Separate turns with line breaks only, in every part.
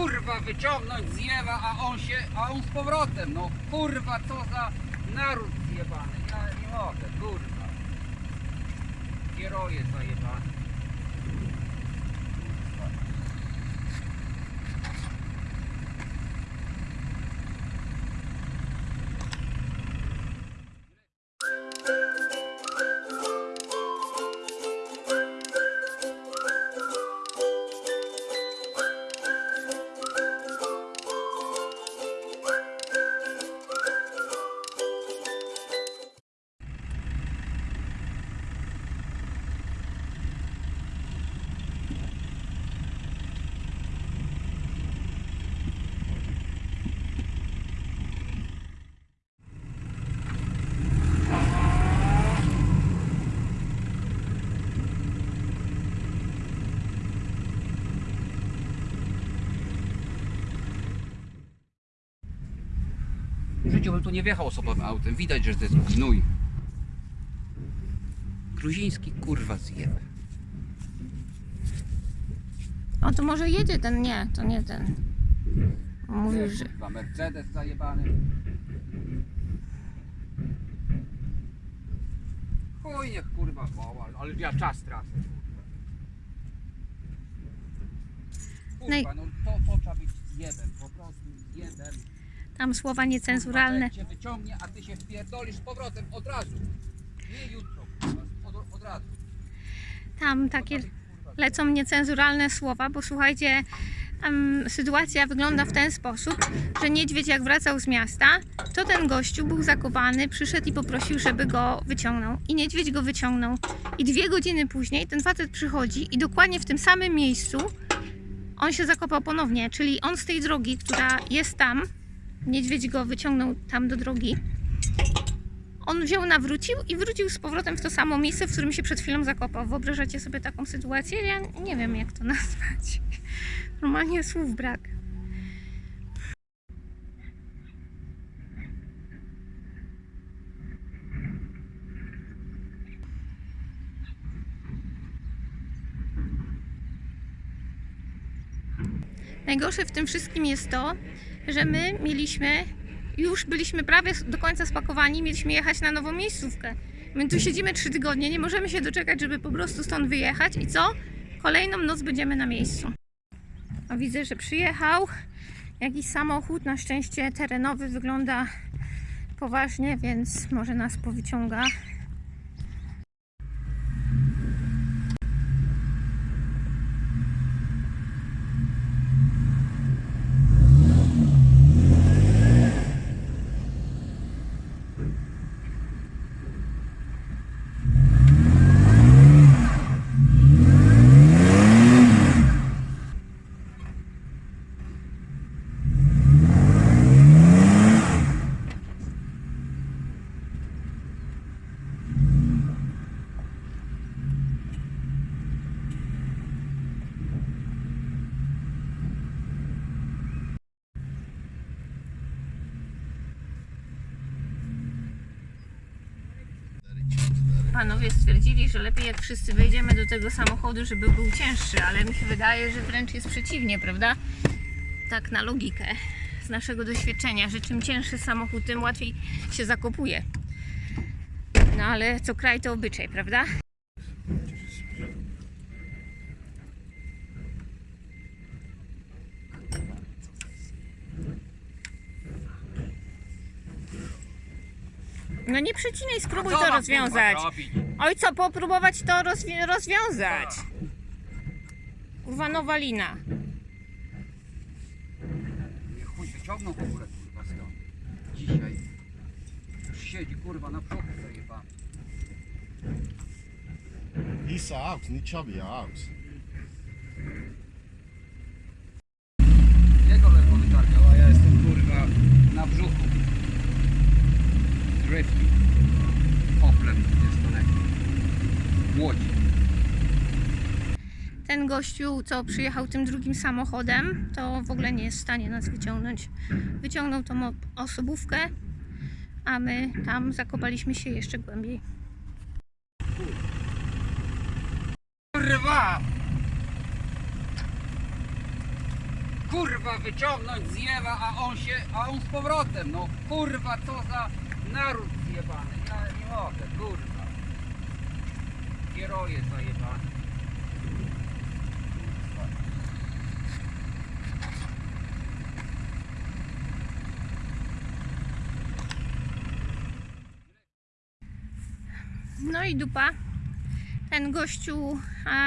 kurwa wyciągnąć zjewa, a on się, a on z powrotem. No kurwa, co za naród zjebany. Ja nie mogę, kurwa. Kieroje zajebane. Życiu bym tu nie wjechał osobowym autem. Widać, że to jest gnój. Gruziński kurwa zjeb.
O, to może jedzie ten, nie, to nie ten. Mówił, że...
Kurwa, Mercedes zajebany. Chuj niech kurwa woła, ale ja czas tracę. Kurwa,
No
no to, to trzeba być zjebem, po prostu zjebem.
Tam słowa niecenzuralne.
Cię wyciągnie, a ty się wpierdolisz z powrotem od razu. Nie jutro, od, od razu.
Tam takie lecą niecenzuralne słowa, bo słuchajcie, sytuacja wygląda w ten sposób, że niedźwiedź jak wracał z miasta, to ten gościu był zakopany, przyszedł i poprosił, żeby go wyciągnął. I niedźwiedź go wyciągnął. I dwie godziny później ten facet przychodzi i dokładnie w tym samym miejscu on się zakopał ponownie, czyli on z tej drogi, która jest tam, niedźwiedź go wyciągnął tam do drogi, on wziął, nawrócił i wrócił z powrotem w to samo miejsce, w którym się przed chwilą zakopał. Wyobrażacie sobie taką sytuację? Ja nie wiem, jak to nazwać. Normalnie słów brak. Najgorsze w tym wszystkim jest to, że my mieliśmy, już byliśmy prawie do końca spakowani, mieliśmy jechać na nową miejscówkę. My tu siedzimy trzy tygodnie, nie możemy się doczekać, żeby po prostu stąd wyjechać i co? Kolejną noc będziemy na miejscu. O, widzę, że przyjechał jakiś samochód, na szczęście terenowy, wygląda poważnie, więc może nas powyciąga. Lepiej jak wszyscy wejdziemy do tego samochodu, żeby był cięższy, ale mi się wydaje, że wręcz jest przeciwnie, prawda? Tak na logikę z naszego doświadczenia, że czym cięższy samochód, tym łatwiej się zakopuje. No ale co kraj to obyczaj, prawda? No nie przecinaj, spróbuj to rozwiązać.
Kurwa, robić?
Oj, co, popróbować to rozwi- rozwiązać. Kurwa, nowa lina.
Nie chuj wyciągnął w ogóle kurwa stąd. Dzisiaj. Już siedzi kurwa na brzuchu zajebany.
He's out, nie chubby out.
Ten gościu, co przyjechał tym drugim samochodem, to w ogóle nie jest w stanie nas wyciągnąć. Wyciągnął tą osobówkę, a my tam zakopaliśmy się jeszcze głębiej.
Kurwa! kurwa wyciągnąć zjewa, a on się, a on z powrotem. No kurwa, co za naród zjebany. Ja nie mogę, kurwa. Kieroje zajebane.
No i dupa. Ten gościu,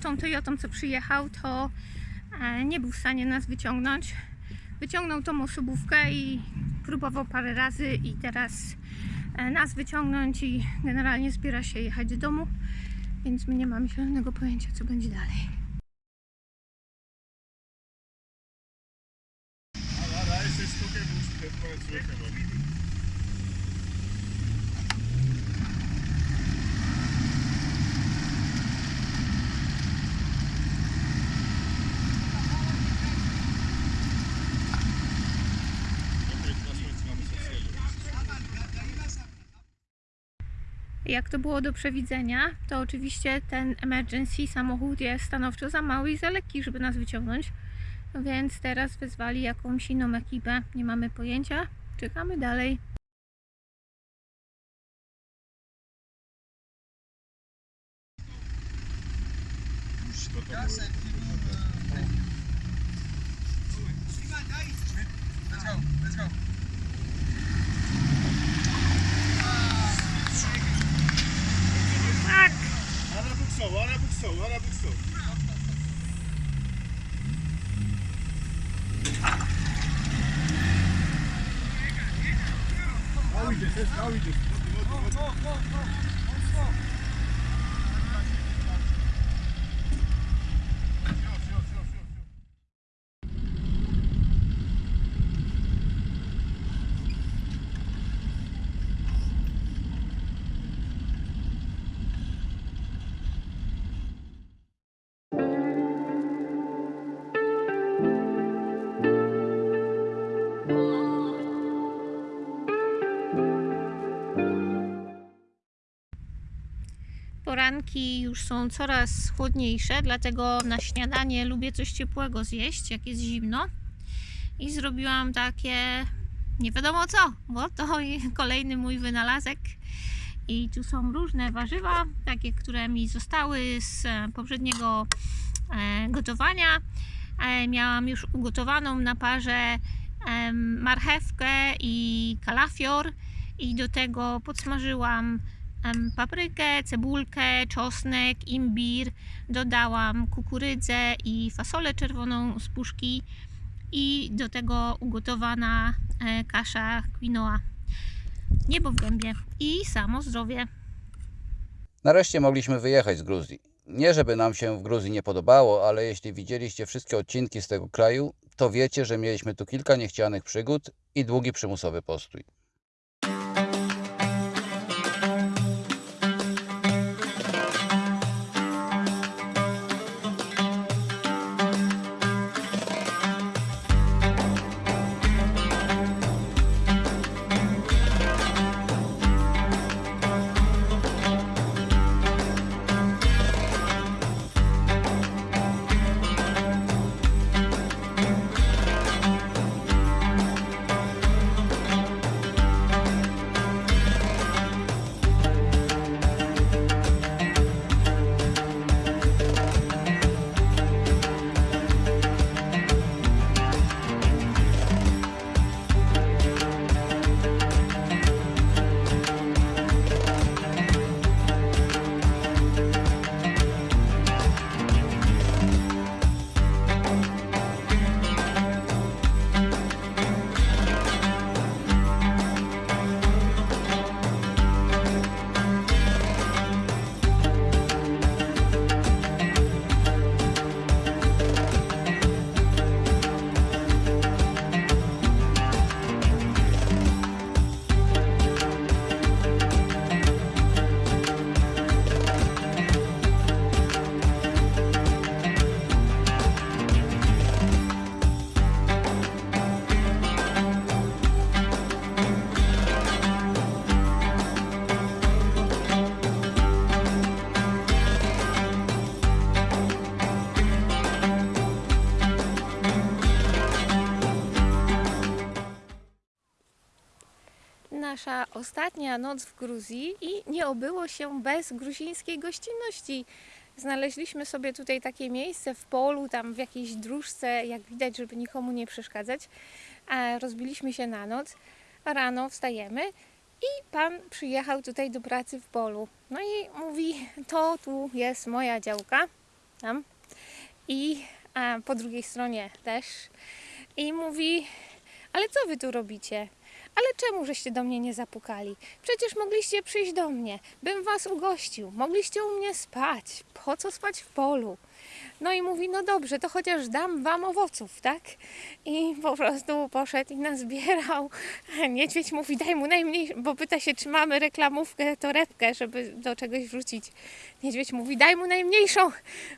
tą Toyotą, co przyjechał, to nie był w stanie nas wyciągnąć. Wyciągnął tą osobówkę i próbował parę razy i teraz e, nas wyciągnąć i generalnie zbiera się jechać do domu, więc my nie mamy zielonego pojęcia, co będzie dalej. Jak to było do przewidzenia, to oczywiście ten emergency samochód jest stanowczo za mały i za lekki, żeby nas wyciągnąć. Więc teraz wezwali jakąś inną ekipę. Nie mamy pojęcia. Czekamy dalej.
Już to tam
Tak!
bukso, olha a ora bukso. How we Olha o we olha o go, Vamos, vamos, vamos.
Poranki już są coraz chłodniejsze, dlatego na śniadanie lubię coś ciepłego zjeść, jak jest zimno. I zrobiłam takie nie wiadomo co, bo to kolejny mój wynalazek. I tu są różne warzywa, takie, które mi zostały z e, poprzedniego e, gotowania. E, Miałam już ugotowaną na parze marchewkę i kalafior i do tego podsmażyłam paprykę, cebulkę, czosnek, imbir. Dodałam kukurydzę i fasolę czerwoną z puszki i do tego ugotowana e, kasza quinoa. Niebo w gębie i samo zdrowie.
Nareszcie mogliśmy wyjechać z Gruzji. Nie żeby nam się w Gruzji nie podobało, ale jeśli widzieliście wszystkie odcinki z tego kraju, to wiecie, że mieliśmy tu kilka niechcianych przygód i długi przymusowy postój.
Ostatnia noc w Gruzji i nie obyło się bez gruzińskiej gościnności. Znaleźliśmy sobie tutaj takie miejsce w polu, tam w jakiejś dróżce, jak widać, żeby nikomu nie przeszkadzać. Rozbiliśmy się na noc, rano wstajemy i pan przyjechał tutaj do pracy w polu. No i mówi, to tu jest moja działka, tam. I po drugiej stronie też. I mówi, ale co wy tu robicie? Ale czemu żeście do mnie nie zapukali? Przecież mogliście przyjść do mnie, bym was ugościł, mogliście u mnie spać. Po co spać w polu? No i mówi, no dobrze, to chociaż dam wam owoców, tak? I po prostu poszedł i nazbierał. Niedźwiedź mówi, daj mu najmniej, bo pyta się, czy mamy reklamówkę, torebkę, żeby do czegoś wrzucić. Niedźwiedź mówi, daj mu najmniejszą,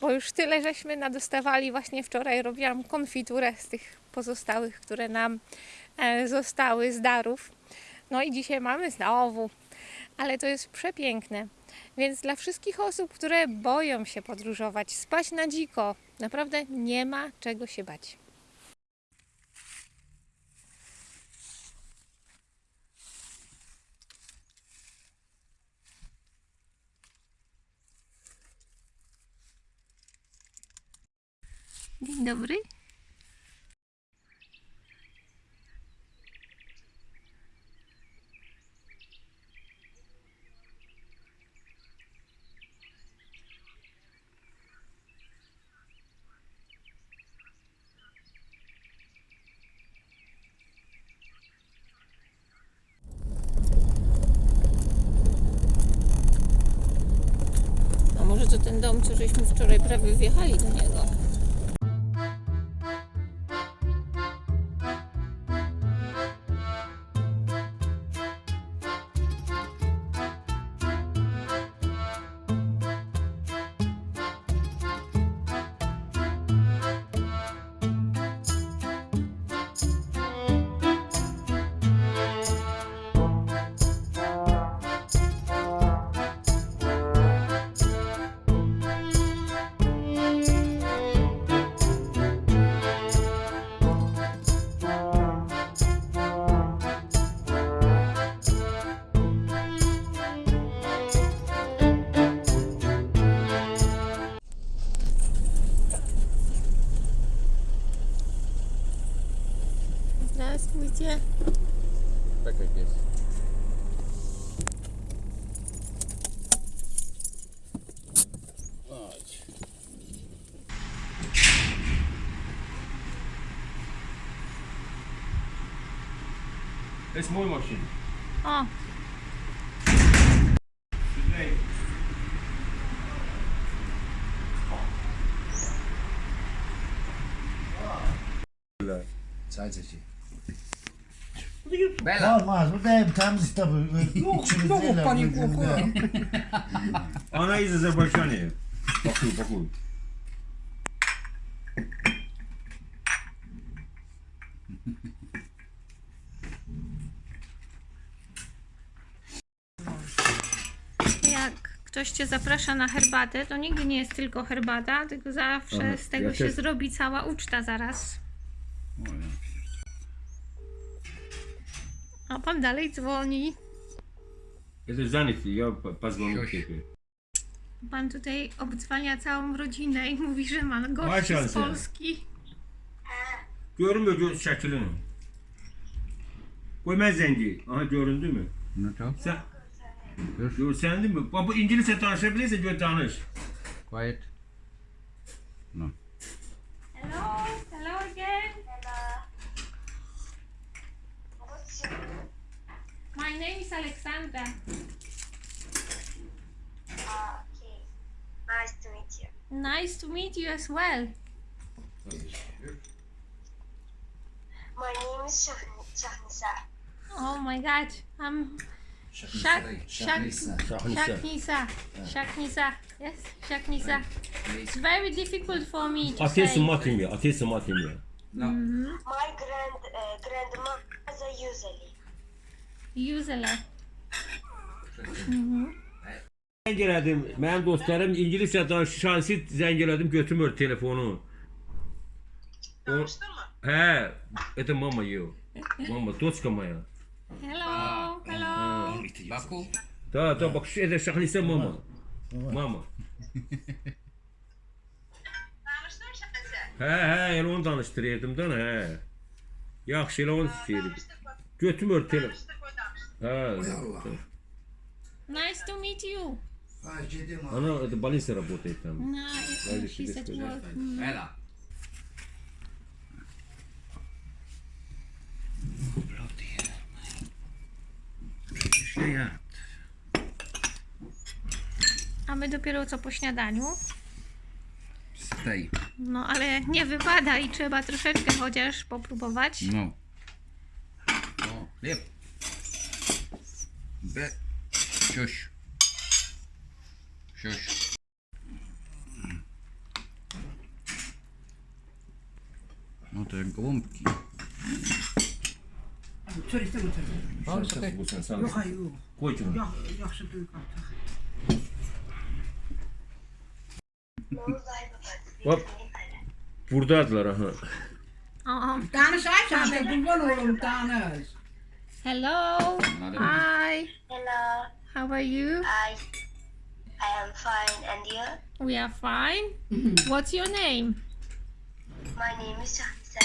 bo już tyle żeśmy nadostawali. Właśnie wczoraj robiłam konfiturę z tych pozostałych, które nam zostały z darów. No i dzisiaj mamy znowu, ale to jest przepiękne. Więc dla wszystkich osób, które boją się podróżować, spać na dziko, naprawdę nie ma czego się bać. Dzień dobry. To ten dom, co żeśmy wczoraj prawie wjechali do niego? Здравствуйте.
Так как есть.
Es
muy
machine. Ah.
Bela,
Olmaz, bu da hep temiz tabii.
znowu pani kłopot.
ona jest z Azerbejdżanie. Pokój, pokój.
jak ktoś cię zaprasza na herbatę, to nigdy nie jest tylko herbata, tylko zawsze z tego się zrobi cała uczta zaraz. pan dalej dzwoni.
Jesteś zanyty, ja pozwolę ciebie.
Pan tutaj obdzwania całą rodzinę i mówi, że ma gości z Polski.
Görmüyor gör, şəkilini. Qoy mən zəng Aha göründümü?
Nə tap?
Sən Görsəndinmi? Bax bu ingiliscə danışa bilirsə gör danış.
Quiet.
No. Hello. Name is Alexandra.
Okay. Nice to meet you.
Nice to meet you as well.
My name is Shah- Shahnisa.
Oh my god, I'm Shak Shak Shaknisa. Shaknisa. Yes, Shaknisa. It's very difficult for me to
Atıyorsun
say.
matını, atıyorsun matını.
No.
My grand uh, grandmother usually.
150.
Zəng elədim. Dostlarım ingiliscə danışır, şansi zəng elədim, götürmür telefonu.
Danışdın mı?
Hə, это мама её. Мама, дочка моя.
Hello, hello.
Baku.
Да, да, bak şu evde şahlisə mama. Mama. Danışdın şahlisə? Hə, hə, elə onu danışdırırdım da, hə. Yaxşı, elə onu istəyirdim. Götürmür telefonu. Hə.
Nice to meet you.
Она это в больнице работает там.
No, she's at work.
Ela. Przecież ja jadł.
A my dopiero co po śniadaniu.
Z tej.
No ale nie wypada i trzeba troszeczkę chociaż popróbować.
No. O, chleb. ve şoş. Şoş. No to jak gołąbki.
Çöreği de götürdüm. Al. Yok hayır yok. Koy şunu. Yok, büyük artık. Hop. Buradadılar aha.
Danış
ayıp sen de kurban olurum danış.
Hello. Hi.
Hello,
How are you?
I I am fine, and you?
We are fine. What's your name?
My name is Shahisa.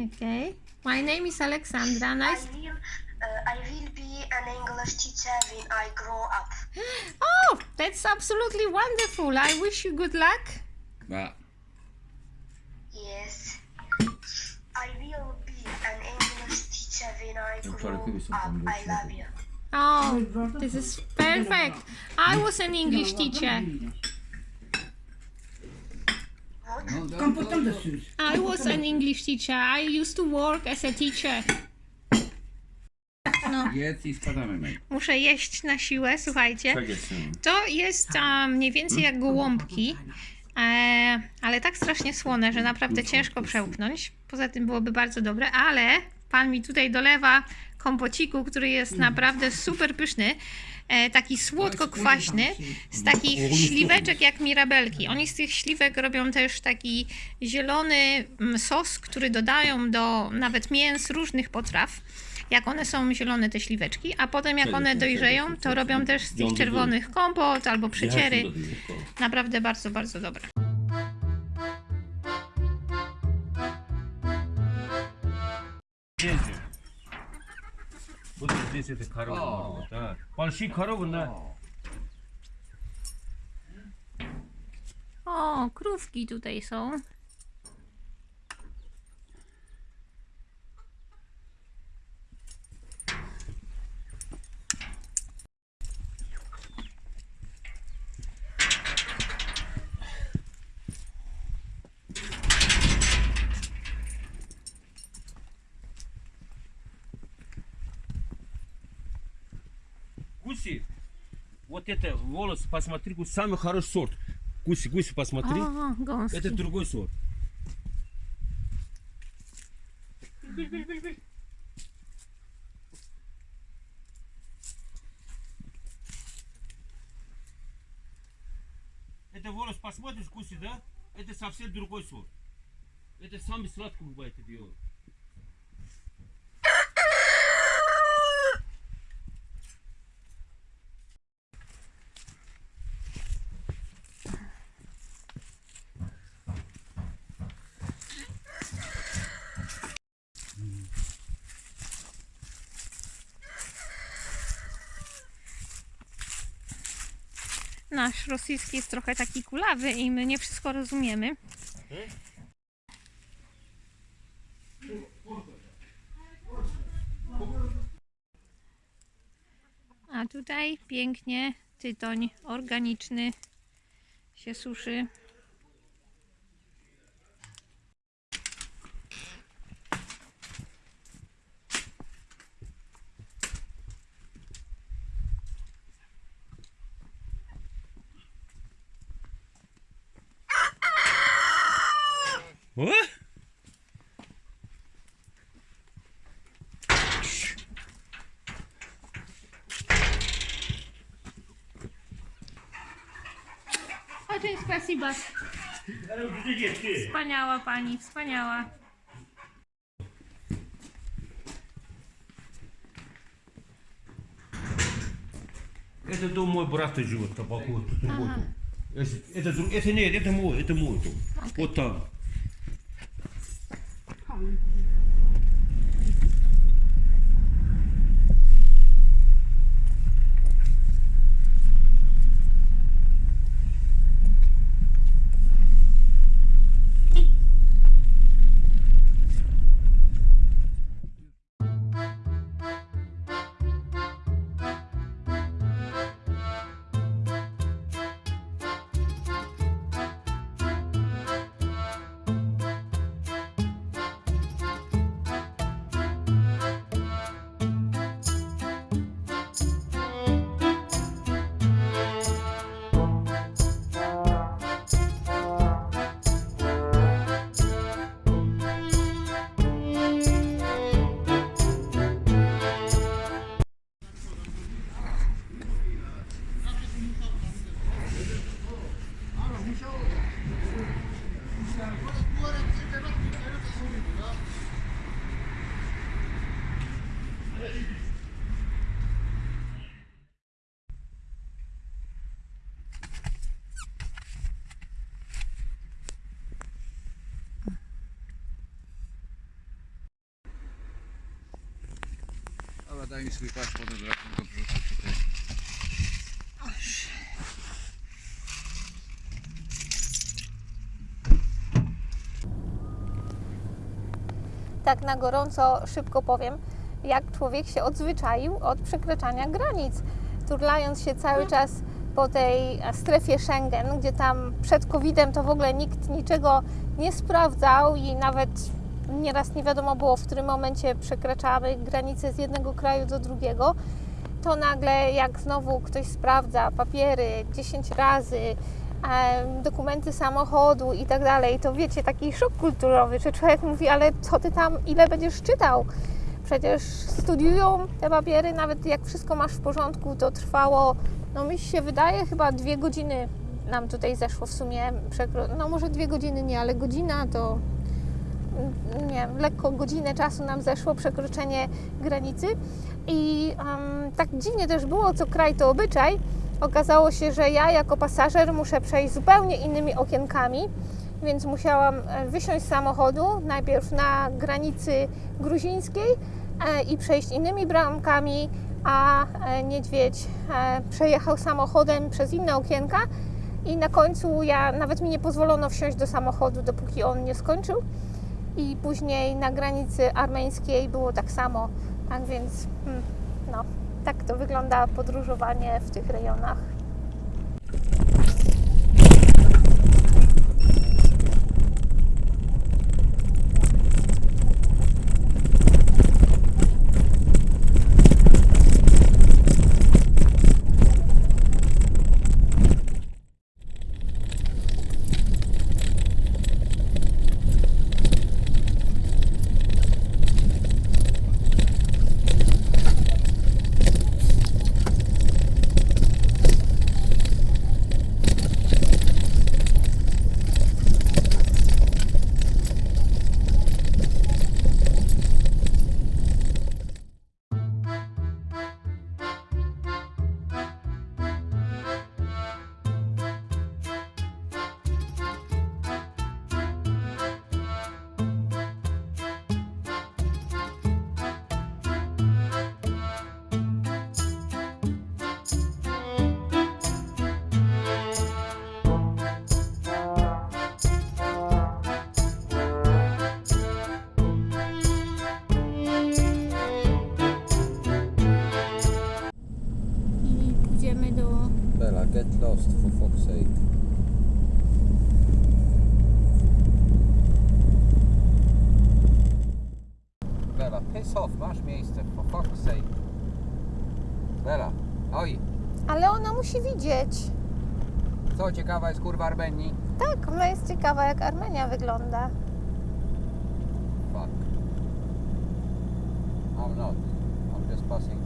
Okay. My name is Alexandra. Nice.
I will uh, I will be an English teacher when I grow up.
Oh, that's absolutely wonderful. I wish you good luck.
Ba.
Yes.
Oh, this is perfect. I was an English teacher.
No.
I was an English teacher. I used to work as a teacher.
Jedz i spadamy, mate.
Muszę jeść na siłę, słuchajcie.
Tak jest.
To jest a, mniej więcej jak gołąbki, e, ale tak strasznie słone, że naprawdę ciężko przełknąć. Poza tym byłoby bardzo dobre, ale pan mi tutaj dolewa kompociku, który jest naprawdę super pyszny. E, taki słodko-kwaśny, z takich śliweczek jak mirabelki. Oni z tych śliwek robią też taki zielony mm, sos, który dodają do nawet mięs różnych potraw. Jak one są zielone, te śliweczki, a potem jak one dojrzeją, to robią też z tych czerwonych kompot albo przeciery. Naprawdę bardzo, bardzo dobre.
Bu da здесь это корова. Так. Большие коровы на
O, krówki tutaj są.
Гуси. Вот это волос, посмотри, гусь, самый хороший сорт. Гуси, гуси, посмотри.
O, gąski.
Это другой сорт. Это волос, посмотришь, гуси, да? Это совсем другой сорт. Это самый сладкий бывает это дело.
Nasz rosyjski jest trochę taki kulawy i my nie wszystko rozumiemy. A tutaj pięknie tytoń organiczny się suszy. Очень спасибо. Wspaniała pani, wspaniała.
Это дом мой брат живет, тут вот. Это, это, это нет, это мой, это мой дом. Вот там.
Daj mi swój wrzucę tutaj.
tak na gorąco szybko powiem, jak człowiek się odzwyczaił od przekraczania granic, turlając się cały czas po tej strefie Schengen, gdzie tam przed COVID-em to w ogóle nikt niczego nie sprawdzał i nawet nieraz nie wiadomo było, w którym momencie przekraczamy granicę z jednego kraju do drugiego, to nagle jak znowu ktoś sprawdza papiery 10 razy, dokumenty samochodu i tak dalej, to wiecie, taki szok kulturowy, że człowiek mówi, ale co ty tam, ile będziesz czytał? Przecież studiują te papiery, nawet jak wszystko masz w porządku, to trwało, no mi się wydaje, chyba dwie godziny nam tutaj zeszło w sumie, no może dwie godziny nie, ale godzina to nie wiem, lekko godzinę czasu nam zeszło przekroczenie granicy. I em, tak dziwnie też było, co kraj to obyczaj. Okazało się, że ja jako pasażer muszę przejść zupełnie innymi okienkami, więc musiałam e, wysiąść z samochodu najpierw na granicy gruzińskiej e, i przejść innymi bramkami, a e, niedźwiedź przejechał samochodem przez inne okienka. I na końcu ja nawet mi nie pozwolono wsiąść do samochodu, dopóki on nie skończył i później na granicy armeńskiej było tak samo. Tak więc, hmm, no, tak to wygląda podróżowanie w tych rejonach.
Lost for fuck's sake. Bella, piss off, masz miejsce, for fuck's sake. Bella, oj,
Ale ona musi widzieć.
co ciekawa jest kurwa Armenii?
Tak, ona jest ciekawa, jak Armenia wygląda.
Fuck. I'm not. I'm just passing.